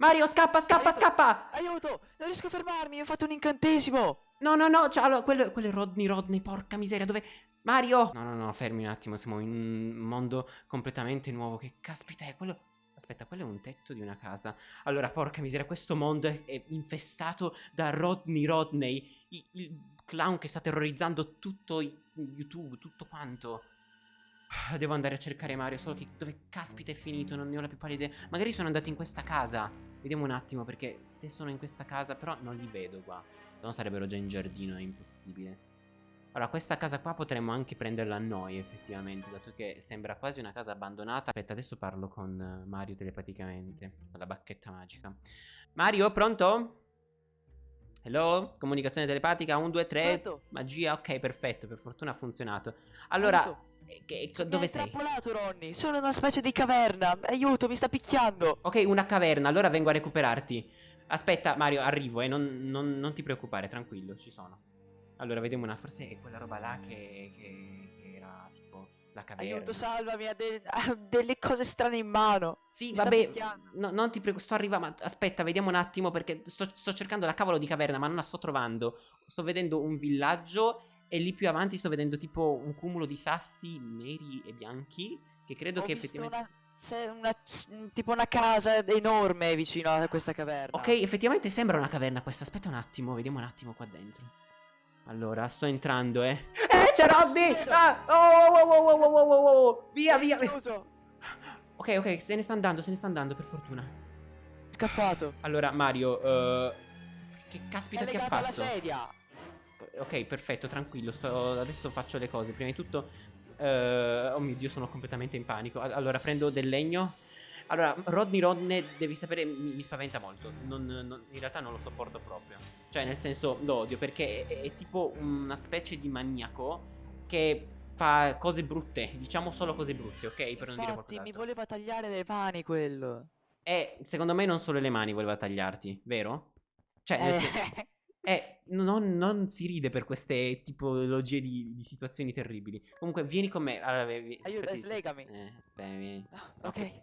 Mario, scappa, scappa, Aiuto! scappa! Aiuto! Non riesco a fermarmi, ho fatto un incantesimo! No, no, no, cioè, allora, quello, quello è Rodney Rodney, porca miseria, dove... Mario! No, no, no, fermi un attimo, siamo in un mondo completamente nuovo, che caspita è quello... Aspetta, quello è un tetto di una casa. Allora, porca miseria, questo mondo è, è infestato da Rodney Rodney, i- il clown che sta terrorizzando tutto YouTube, tutto quanto. Ah, Devo andare a cercare Mario, solo che dove caspita è finito, non ne ho la più pallida idea. Magari sono andati in questa casa. Vediamo un attimo, perché se sono in questa casa, però non li vedo qua. Se no sarebbero già in giardino, è impossibile. Allora, questa casa qua potremmo anche prenderla a noi, effettivamente, dato che sembra quasi una casa abbandonata. Aspetta, adesso parlo con eh, Mario telepaticamente, con la bacchetta magica. Mario, pronto? Hello? Comunicazione telepatica, 1, 2, 3, Pronto? magia, ok, perfetto, per fortuna ha funzionato. Allora, Aiuto! Che- Mi dove sei? intrappolato, Ronny! Sono in una specie di caverna! Aiuto, mi sta picchiando! Ok, una caverna, allora vengo a recuperarti. Aspetta, Mario, arrivo, eh, non, non- non ti preoccupare, tranquillo, ci sono. Allora, vediamo una, forse è quella roba là che, che- che era tipo la caverna. Aiuto, salvami! Ha, de- ha delle cose strane in mano! Sì, Mi vabbè, no, non ti prego, sto arrivando, ma aspetta, vediamo un attimo perché sto, sto cercando la cavolo di caverna, ma non la sto trovando. Sto vedendo un villaggio e lì più avanti sto vedendo tipo un cumulo di sassi neri e bianchi che credo Ho che effettivamente... una, se- una- s- tipo una casa enorme vicino a questa caverna. Ok, effettivamente sembra una caverna questa. Aspetta un attimo, vediamo un attimo qua dentro. Allora, sto entrando, eh. Eh, c'è Rodney! Ah! Oh, oh, oh, oh, oh, oh, oh, oh! Via, via, via! Chiuso! Ok, ok, se ne sta andando, se ne sta andando, per fortuna. Scappato! Allora, Mario, eh, che caspita È ti ha legato alla fatto? sedia! Ok, perfetto, tranquillo. Sto... Adesso faccio le cose. Prima di tutto. eh, oh mio dio, sono completamente in panico. All- Allora, prendo del legno. Allora, Rodney Rodney, devi sapere, mi, mi spaventa molto. Non- non- in realtà non lo sopporto proprio. Cioè, nel senso, lo odio perché è, è tipo una specie di maniaco che fa cose brutte. Diciamo solo cose brutte, ok? Per non dire Infatti, qualcos'altro. mi voleva tagliare le mani quello. E secondo me non solo le mani voleva tagliarti, vero? Cioè, nel senso- Eh, eh, non, non si ride per queste tipologie di, di situazioni terribili. Comunque, vieni con me. Allora, vi- Aiuto, slegami. Eh, bene, vieni. ah, ok,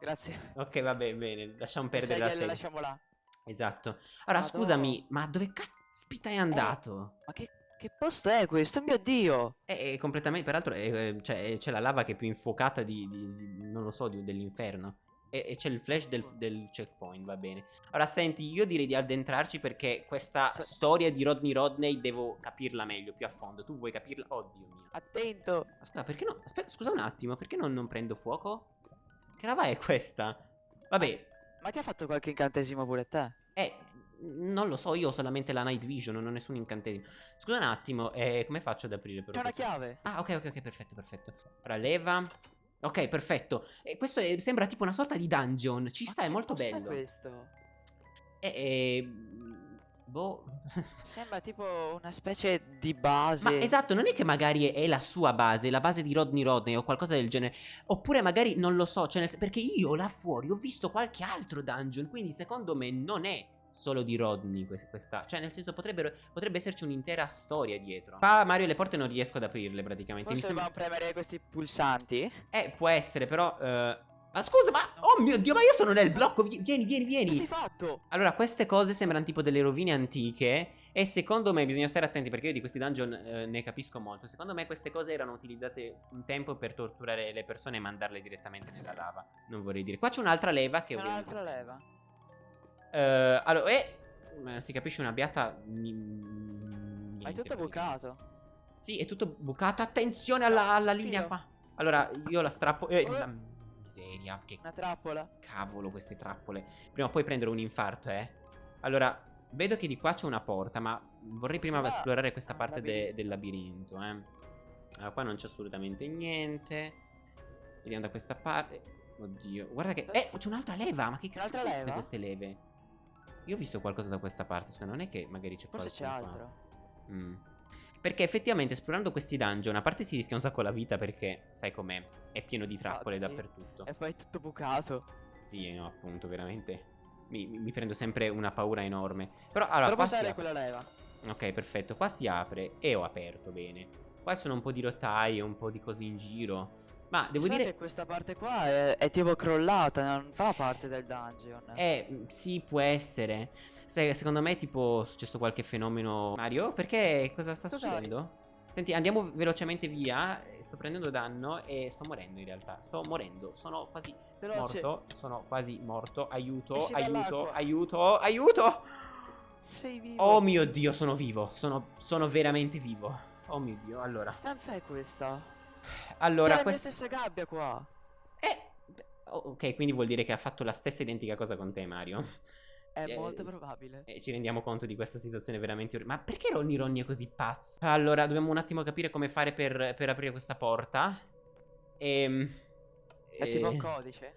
grazie. Ok, va bene, bene. Lasciamo La perdere la sedia la sedia. lasciamo là. Esatto. Allora, Madò. scusami, ma dove caspita è andato? Ma che, che posto è questo? Mio dio! È, è completamente. Peraltro, cioè, c'è la lava che è più infuocata di. di- di- non lo so, dell'inferno. E, e c'è il flash del, del checkpoint, va bene. Ora, senti, io direi di addentrarci perché questa Sì. storia di Rodney Rodney devo capirla meglio, più a fondo. Tu vuoi capirla? Oddio mio. Attento! Aspetta, perché no? Aspetta, scusa un attimo, perché non, non prendo fuoco? Che roba è questa? Vabbè, Ma ti ha fatto qualche incantesimo pure te? eh, non lo so, io ho solamente la night vision, non ho nessun incantesimo. Scusa un attimo, eh, come faccio ad aprire però? C'è una chiave! Ah, ok, ok, ok, perfetto, perfetto. Ora leva. Ok, perfetto. E questo è- sembra tipo una sorta di dungeon. Ci Ma sta, è molto bello. questo? E, e- Boh. Sembra tipo una specie di base. Ma esatto, non è che magari è la sua base, la base di Rodney Rodney o qualcosa del genere. Oppure magari non lo so, cioè nel- perché io là fuori ho visto qualche altro dungeon, quindi secondo me non è solo di Rodney quest- questa. Cioè nel senso potrebbero, potrebbe esserci un'intera storia dietro. Qua Mario le porte non riesco ad aprirle praticamente. Mi Forse sembra... dobbiamo premere questi pulsanti? Eh, può essere però... eh, Ma scusa, ma... Oh mio Dio, ma io sono nel blocco, vi- vieni, vieni, Che vieni. fatto? Allora, queste cose sembrano tipo delle rovine antiche e secondo me bisogna stare attenti perché io di questi dungeon eh, ne capisco molto. Secondo me queste cose erano utilizzate un tempo per torturare le persone e mandarle direttamente nella lava. Non vorrei dire. Qua c'è un'altra leva che C'è ovviamente... un'altra leva. Eh, allora, eh, eh, si capisce una beata... niente, Ma è tutto bucato. Sì, è tutto bucato. Attenzione alla, alla linea qua. Allora, io la strappo... Eh, Eh. la miseria, che Una trappola. Cavolo, queste trappole. Prima o poi prendere un infarto, eh. Allora, vedo che di qua c'è una porta, ma vorrei prima ma- esplorare questa ah, parte de- labirinto. del labirinto, eh. Allora, qua non c'è assolutamente niente. Vediamo da questa parte. Oddio, guarda che... Eh, c'è un'altra leva, ma che cazzo sono tutte leva? queste leve? Io ho visto qualcosa da questa parte, scusa, non è che magari c'è Forse c'è altro. Mm. Perché effettivamente esplorando questi dungeon, a parte si rischia un sacco la vita perché, sai com'è, è pieno di trappole Infatti. dappertutto. E poi è tutto bucato. Sì, no, appunto, veramente. Mi, mi- prendo sempre una paura enorme. Però, allora, Prova qua si apre. quella leva. Ok, perfetto. Qua si apre e ho aperto bene. Qua ci sono un po' di rotaie, un po' di cose in giro. Ma devo Sai dire... che questa parte qua è, è tipo crollata, non fa parte del dungeon. Eh, sì, può essere. Sai, secondo me, tipo, è successo qualche fenomeno. Mario, perché cosa sta Cos'hai? succedendo? Senti, andiamo velocemente via. eh, Sto prendendo danno e sto morendo in realtà. Sto morendo. Sono quasi Veloce. morto. Sono quasi morto. Aiuto, aiuto, aiuto, aiuto. Sei vivo. Oh mio dio, sono vivo. Sono, sono veramente vivo. Oh mio dio, allora. Che stanza è questa? Allora, C'è la mia questa. stessa gabbia qua. Eh. oh, Ok, quindi vuol dire che ha fatto la stessa identica cosa con te, Mario. È Eh, molto probabile. E ci rendiamo conto di questa situazione veramente. Ma perché Ronny Ronny è così pazzo? Allora, dobbiamo un attimo capire come fare per, per aprire questa porta. Ehm. È tipo un eh, codice.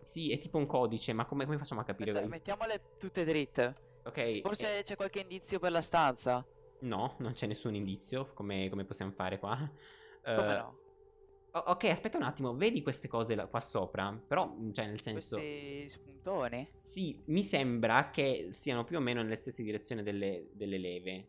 Sì, è tipo un codice, ma come, come facciamo a capire? Aspetta, mettiamole tutte dritte. Ok. eh, Forse c'è qualche indizio per la stanza. No, non c'è nessun indizio. Come, come possiamo fare qua? Come Eh, no? ok, aspetta un attimo. Vedi queste cose là- qua sopra? Però, cioè, nel senso. Questi spuntoni? Sì, mi sembra che siano più o meno nelle stesse direzioni delle, delle leve.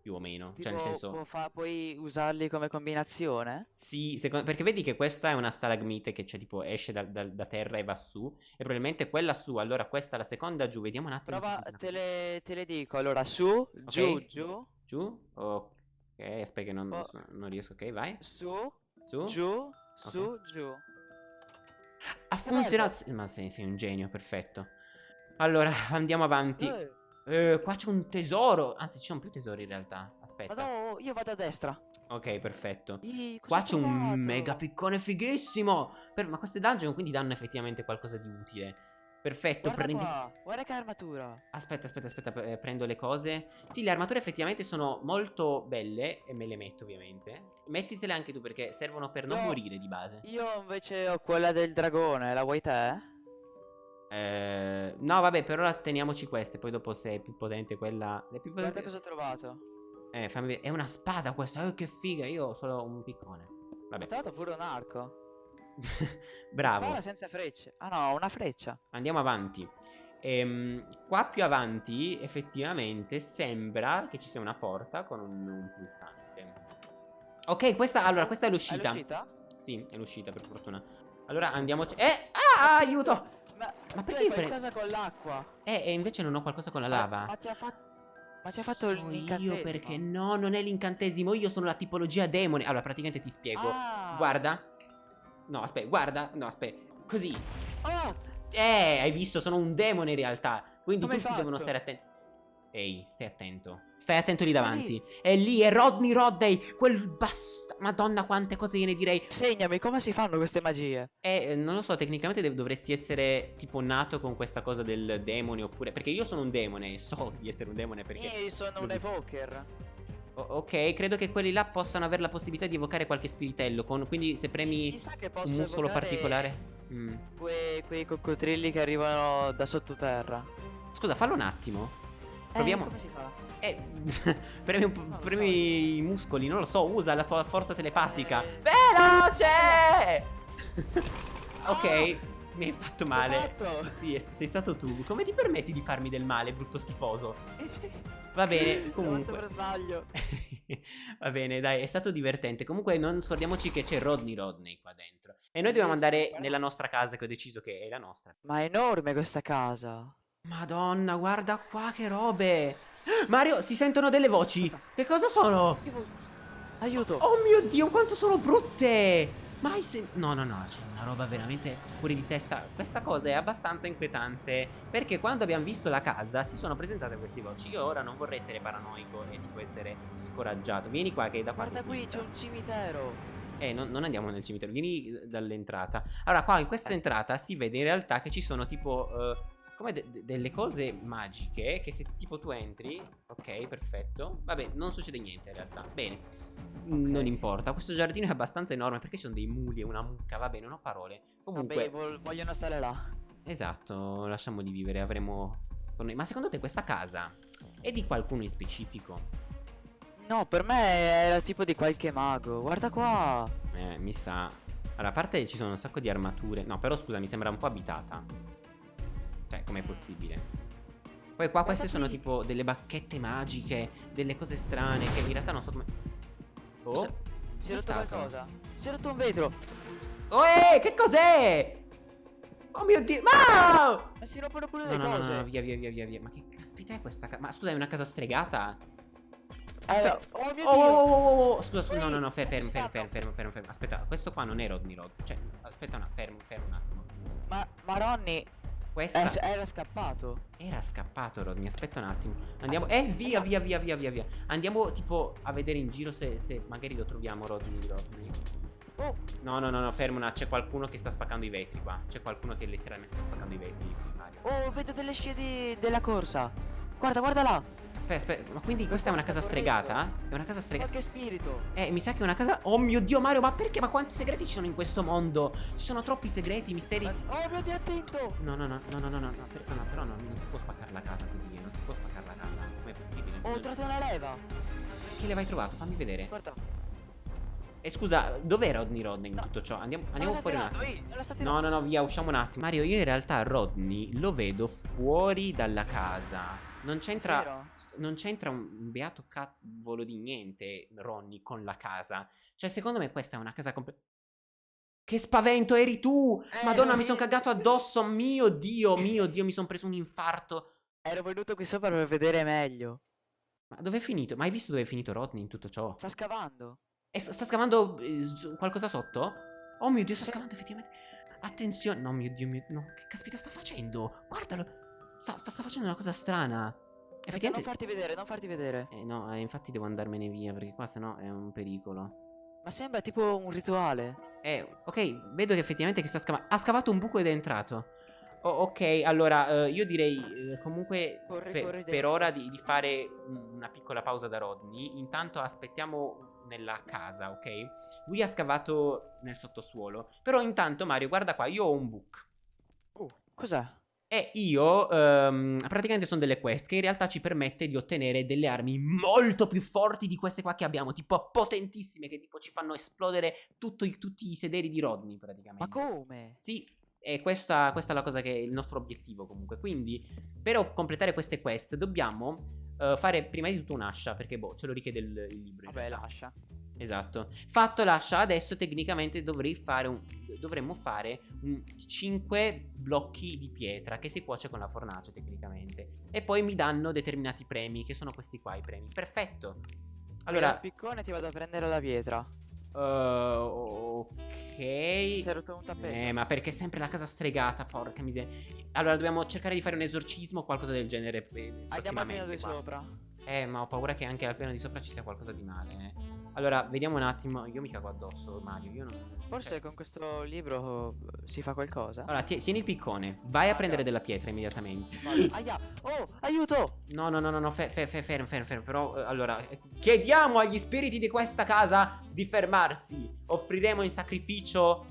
Più o meno. Tipo, Cioè, nel senso. può fa- puoi usarli come combinazione? Sì, secondo- perché vedi che questa è una stalagmite che c'è tipo esce da, da- da terra e va su. E probabilmente quella su, allora questa è la seconda giù. Vediamo un attimo. Prova, te le, te le dico. Allora, su, giù, giù, Giù? Ok, aspetta che non, Oh. so- non riesco. Ok, vai. su, Su. giù, su, giù. Ha funzionato. Ma sei, sei un genio, perfetto. Allora, andiamo avanti. Eh, Eh, qua c'è un tesoro. Anzi, ci sono più tesori in realtà. Aspetta. Vado, io vado a destra. Ok, perfetto. Cosa Qua c'è un mega piccone fighissimo. Per- ma queste dungeon quindi danno effettivamente qualcosa di utile. Perfetto, Guarda prendi. qua, guarda che armatura. Aspetta, aspetta, aspetta, eh, prendo le cose. Sì, le armature effettivamente sono molto belle e me le metto ovviamente. Mettitele anche tu perché servono per non No. morire di base. Io invece ho quella del dragone, la vuoi te? Eh, no, vabbè, per ora teniamoci queste, poi dopo se è più potente quella... È più Guarda potente... cosa ho trovato. Eh, fammi vedere. È una spada questa, eh, che figa, io ho solo un piccone. Ho Vabbè, trovato pure un arco. bravo. Spara senza frecce. Ah no, una freccia. Andiamo avanti. Ehm, qua più avanti, effettivamente, sembra che ci sia una porta con un, un pulsante. Ok, questa, allora, questa è È l'uscita. l'uscita? Sì, è l'uscita, per fortuna. Allora, andiamoci. Eh! Ah, aiuto! Ma, Ma perché hai io pre- qualcosa con l'acqua? Eh, e invece non ho qualcosa con la Ma- lava. Ma, ti ha fatto... Ma ti ha fatto So l'incantesimo? io perché no, non è l'incantesimo, io sono la tipologia demone. Allora, praticamente ti spiego. Ah. Guarda. No, aspetta, guarda. No, aspetta. Così. Oh! Eh, hai visto, sono un demone in realtà. Quindi Come tutti devono stare attenti. Ehi, stai attento. Stai attento lì davanti. È lì, è Rodney Rodney. Quel bast... Madonna, quante cose gliene direi. Segnami, come si fanno queste magie? Eh, non lo so, tecnicamente dovresti essere tipo nato con questa cosa del demone oppure... Perché io sono un demone, so di essere un demone perché... Io sono un evoker. O- ok, credo che quelli là possano avere la possibilità di evocare qualche spiritello. Con... Quindi se premi un muscolo particolare... Mm. Que- quei coccodrilli che arrivano da sottoterra. Scusa, fallo un attimo. Proviamo. Eh, come si fa? Eh, premi, un premi i muscoli, non lo so, usa la tua forza telepatica. Eh. Veloce! ok, mi hai fatto male. fatto. Sì, sei stato tu. Come ti permetti di farmi del male, brutto schifoso? Va bene, comunque. per sbaglio. Va bene, dai, è stato divertente. Comunque non scordiamoci che c'è Rodney Rodney qua dentro. E noi dobbiamo andare nella nostra casa che ho deciso che è la nostra. Ma è enorme questa casa. Madonna, guarda qua che robe. Mario, si sentono delle voci. Che cosa sono? Aiuto. Oh mio Dio, quanto sono brutte! Mai sen... No, no, no, c'è una roba veramente fuori di testa. Questa cosa è abbastanza inquietante. Perché quando abbiamo visto la casa si sono presentate queste voci. Io ora non vorrei essere paranoico e tipo essere scoraggiato. Vieni qua che è da qua Guarda qui, c'è un cimitero. Eh, non, non andiamo nel cimitero, vieni dall'entrata. Allora, qua in questa entrata si vede in realtà che ci sono tipo... eh, come de- de- delle cose magiche che se tipo tu entri... Ok, perfetto. Vabbè, non succede niente in realtà. Bene. Non importa. Questo giardino è abbastanza enorme perché ci sono dei muli e una mucca. Va bene, non ho parole. Comunque... Vabbè, vogliono stare là. Esatto, lasciamoli vivere, avremo... Ma secondo te questa casa è di qualcuno in specifico? No, per me era tipo di qualche mago. Guarda qua. Eh, mi sa. Allora, a parte ci sono un sacco di armature. No, però scusa, mi sembra un po' abitata. Cioè, com'è possibile? Poi qua queste sono tipo delle bacchette magiche, delle cose strane che in realtà non so come... Oh, Si è rotto stato? qualcosa. Si è rotto un vetro. Oh, eh, che cos'è? Oh mio dio, ma! Ma si rompono pure No, le no, no, cose. no, via, via, via, via, via. Ma che caspita è questa casa? Ma scusa, è una casa stregata? Allora, oh mio Oh, dio. oh, oh, oh, oh, scusa, scusa, no, no, no, fe- fermo, fermo, fermo, fermo, fermo, fermo. Aspetta, questo qua non è Rodney Rod. Cioè, aspetta un attimo, fermo, fermo un attimo. Ma, ma Ronny Questa è- era scappato. era scappato Rodney, aspetta un attimo. Andiamo, eh, via, via, via, via, via, via. Andiamo tipo a vedere in giro se, se magari lo troviamo Rodney, Rodney. Oh, No, no, no, no, fermo, no, c'è qualcuno che sta spaccando i vetri qua. C'è qualcuno che letteralmente sta spaccando i vetri. oh, vedo delle scie di- della corsa. Guarda, guarda là. Aspetta, aspetta, ma quindi questa è una casa stregata? È una casa stregata? Qualche spirito. Eh, mi sa che è una casa. Oh mio dio, Mario, ma perché? Ma quanti segreti ci sono in questo mondo? Ci sono troppi segreti, misteri. Ma- Oh mio dio, attento. No, no, no, no, no, no, no, no, per- no, però no, non si può spaccare la casa così, eh, non si può spaccare la casa. Com'è possibile? Ho trovato una leva. Che le hai trovato? Fammi vedere. Guarda. E scusa, dov'è Rodney Rodney in No. tutto ciò? Andiamo, andiamo fuori un attimo. ehi, No, no, no, via, usciamo un attimo. Mario, io in realtà Rodney lo vedo fuori dalla casa. Non c'entra. Non c'entra un beato cavolo di niente, Ronny, con la casa. Cioè, secondo me questa è una casa completa. Che spavento, eri tu! Eh, Madonna, mi sono cagato addosso. Mio dio, mio dio, mi sono preso un infarto. Ero venuto qui sopra per vedere meglio. Ma dove è finito? Ma hai visto dove è finito Rodney in tutto ciò? Sta scavando. E sta, scavando eh, qualcosa sotto? Oh mio dio, sta scavando effettivamente. Attenzione. No, mio dio, mio... No, che caspita sta facendo? Guardalo. Sta, sta facendo una cosa strana. Aspetta, non Effettivamente... farti vedere, non farti vedere. Eh, no, eh, infatti devo andarmene via perché qua sennò è un pericolo. Ma sembra tipo un rituale. Eh, ok, vedo che effettivamente che sta scavando. Ha scavato un buco ed è entrato. Oh, ok, allora eh, io direi eh, comunque Corri, per, corri per ora di, di fare un- una piccola pausa da Rodney. Intanto aspettiamo nella casa, ok? Lui ha scavato nel sottosuolo. Però intanto, Mario, guarda qua, io ho un book. Oh, cos'è? E io ehm, praticamente sono delle quest che in realtà ci permette di ottenere delle armi molto più forti di queste qua che abbiamo, tipo potentissime, che tipo ci fanno esplodere tutto i- tutti i sederi di Rodney praticamente. Ma come? Sì, e questa, questa è la cosa che è il nostro obiettivo comunque. Quindi, per completare queste quest, dobbiamo eh, fare prima di tutto un'ascia, perché boh, ce lo richiede il, il libro. Vabbè, lascia. Esatto. Fatto l'ascia, adesso tecnicamente dovrei fare un, dovremmo fare 5 blocchi di pietra che si cuoce con la fornace tecnicamente. E poi mi danno determinati premi, che sono questi qua i premi. Perfetto. Allora, Allora, piccone ti vado a prendere la pietra. eh, ok. Si è rotto un tappeto. Eh, ma perché è sempre la casa stregata, porca miseria. Allora, dobbiamo cercare di fare un esorcismo o qualcosa del genere. eh, Andiamo al prossimamente di sopra. Eh, ma ho paura che anche al piano di sopra ci sia qualcosa di male. eh. Allora, vediamo un attimo. Io mi cago addosso, Mario. Io non. Forse cioè- con questo libro eh, si fa qualcosa. Allora, tie- tieni il piccone. Vai a Ah, prendere della pietra immediatamente. Aia! Oh, aiuto! No, no, no, no, no, fe- fe- fe- fermo, fermo, fermo. Però, eh, allora, eh, chiediamo agli spiriti di questa casa di fermarsi. Offriremo in sacrificio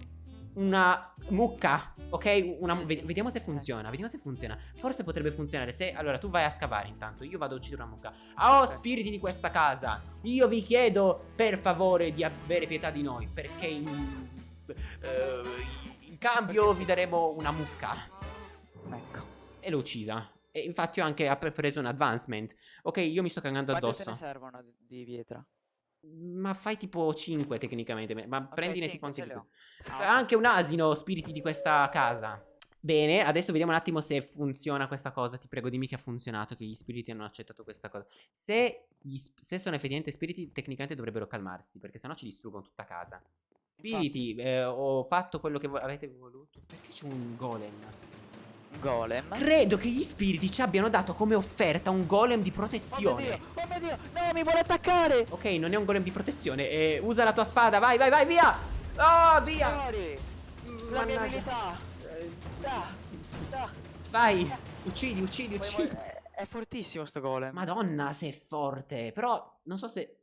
una mucca, ok? Una, Mm. ve- vediamo se funziona, vediamo se funziona. Forse potrebbe funzionare se... Allora, tu vai a scavare intanto, io vado a uccidere una mucca. Oh, Ok. spiriti di questa casa, io vi chiedo per favore di avere pietà di noi, perché in, eh, in cambio vi daremo una mucca. Ecco. E l'ho uccisa. E infatti ho anche preso un advancement. Ok, io mi sto cagando Quante te ne addosso. servono di- di pietra? Ma fai tipo 5 tecnicamente. Ma prendine tipo anche più. Ah, Anche un asino, spiriti di questa casa. Bene, adesso vediamo un attimo se funziona questa cosa. Ti prego, dimmi che ha funzionato, che gli spiriti hanno accettato questa cosa. Se, se sono effettivamente spiriti, tecnicamente dovrebbero calmarsi, perché sennò ci distruggono tutta casa. Spiriti, eh, ho fatto quello che vo- avete voluto. Perché c'è un golem? Golem. Credo che gli spiriti ci abbiano dato come offerta un golem di Oh mio protezione. dio! Oh mio dio! No, mi vuole attaccare! Ok, non è un golem di protezione. eh, usa la tua spada, vai, vai, vai, via! Ah, via! La mia abilità! Da! Da! Vai, uccidi, uccidi, uccidi. È, fortissimo sto golem. Madonna, sei forte. Però, non so se...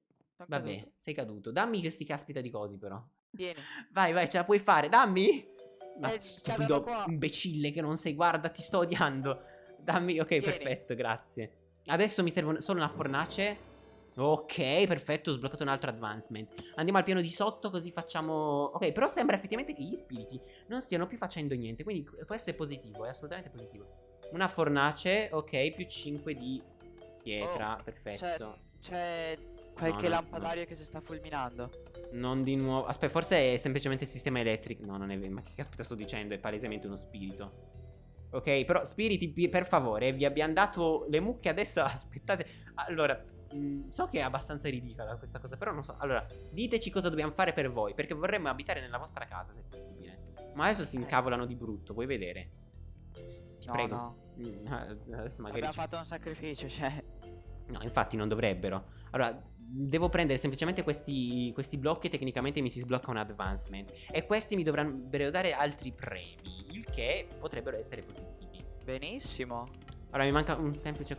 Vabbè, sei caduto. Dammi questi caspita di cosi, però. Tieni. Vai, vai, ce la puoi fare. Dammi! Ma Eh, stupido cadono qua. imbecille che non sei, guarda, ti sto odiando. Dammi, ok, perfetto, grazie. Adesso mi serve un- solo una fornace. Ok, perfetto, ho sbloccato un altro advancement. Andiamo al piano di sotto così facciamo... Ok, però sembra effettivamente che gli spiriti non stiano più facendo niente. Quindi questo è positivo, è assolutamente positivo. Una fornace, ok, più 5 di pietra, Oh, perfetto. C'è Qualche no, lampadario che si sta fulminando. Non di nuovo. Aspetta, forse è semplicemente il sistema elettrico. No, non è vero. Ma che caspita sto dicendo? È palesemente uno spirito. Ok, però spiriti, pi- per favore, vi abbiamo dato le mucche adesso. Aspettate. Allora, mh, so che è abbastanza ridicola questa cosa, però non so. Allora, diteci cosa dobbiamo fare per voi, perché vorremmo abitare nella vostra casa, se possibile. Ma adesso si incavolano di brutto, vuoi vedere? Ti No, prego. no. Adesso magari Abbiamo ci- fatto un sacrificio, cioè. No, infatti non dovrebbero. Allora, devo prendere semplicemente questi, questi blocchi e tecnicamente mi si sblocca un advancement. E questi mi dovrebbero dare altri premi, il che potrebbero essere positivi. Benissimo. Allora, mi manca un semplice...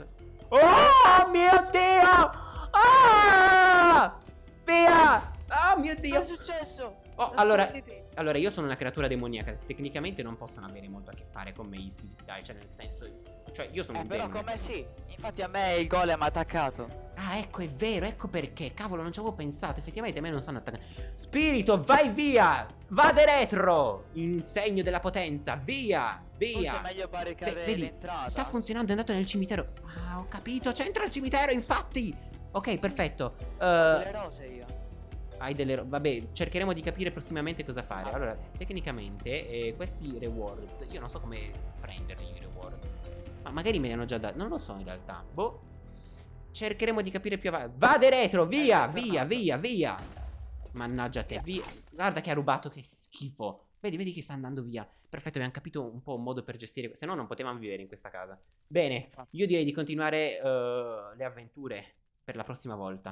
Oh mio Dio! Ah! Via! Oh mio Cosa Dio! è successo? Oh, allora. Allora, io sono una creatura demoniaca. Tecnicamente non possono avere molto a che fare con me, isti, dai, cioè nel senso... Cioè, io sono Eh, un però demone. come sì. Infatti a me il golem ha attaccato. Ah, ecco, è vero, ecco perché. Cavolo, non ci avevo pensato. Effettivamente a me non stanno attaccando. Spirito, vai via! Vade retro! In segno della potenza, via! Forse Via! è meglio barricare Ve- vedi, l'entrata. sta funzionando, è andato nel cimitero. Ah, ho capito, c'entra il cimitero, infatti! Ok, perfetto. Eh, Le rose io. Hai delle Vabbè, cercheremo di capire prossimamente cosa fare. Ah, Allora, tecnicamente, eh, questi rewards, io non so come prenderli i reward. Ma magari me li hanno già dati. Non lo so in realtà. Boh. Cercheremo di capire più avanti. Vade retro, via, Eh, via, tornato. via, via. Mannaggia te, via. Guarda che ha rubato, che schifo. Vedi, vedi che sta andando via. Perfetto, abbiamo capito un po' un modo per gestire. Se no, non potevamo vivere in questa casa. Bene, Infatti. io direi di continuare eh, le avventure per la prossima volta.